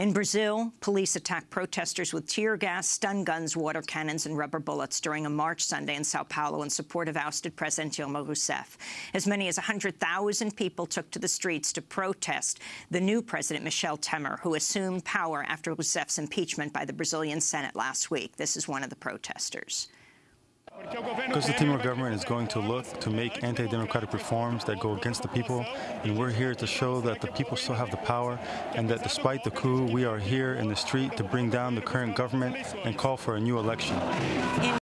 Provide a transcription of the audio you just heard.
In Brazil, police attacked protesters with tear gas, stun guns, water cannons and rubber bullets during a march Sunday in Sao Paulo in support of ousted President Dilma Rousseff. As many as 100,000 people took to the streets to protest the new President Michel Temer, who assumed power after Rousseff's impeachment by the Brazilian Senate last week. This is one of the protesters. Because the Temer government is going to look to make anti-democratic reforms that go against the people, and we're here to show that the people still have the power, and that despite the coup, we are here in the street to bring down the current government and call for a new election. In